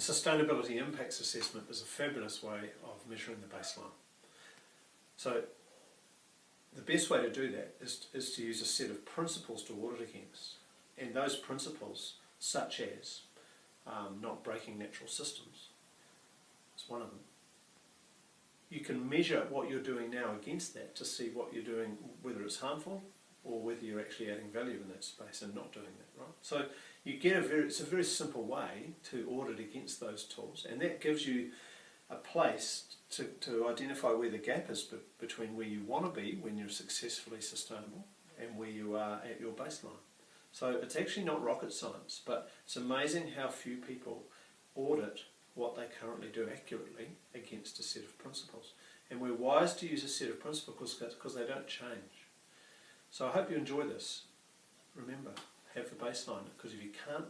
A sustainability impacts assessment is a fabulous way of measuring the baseline. So the best way to do that is, is to use a set of principles to audit against. And those principles, such as um, not breaking natural systems, is one of them. You can measure what you're doing now against that to see what you're doing, whether it's harmful or whether you're actually adding value in that space and not doing that, right? So you get a very, it's a very simple way to audit against those tools and that gives you a place to, to identify where the gap is be, between where you want to be when you're successfully sustainable and where you are at your baseline. So it's actually not rocket science, but it's amazing how few people audit what they currently do accurately against a set of principles. And we're wise to use a set of principles because they don't change. So I hope you enjoy this. Remember, baseline, because if you can't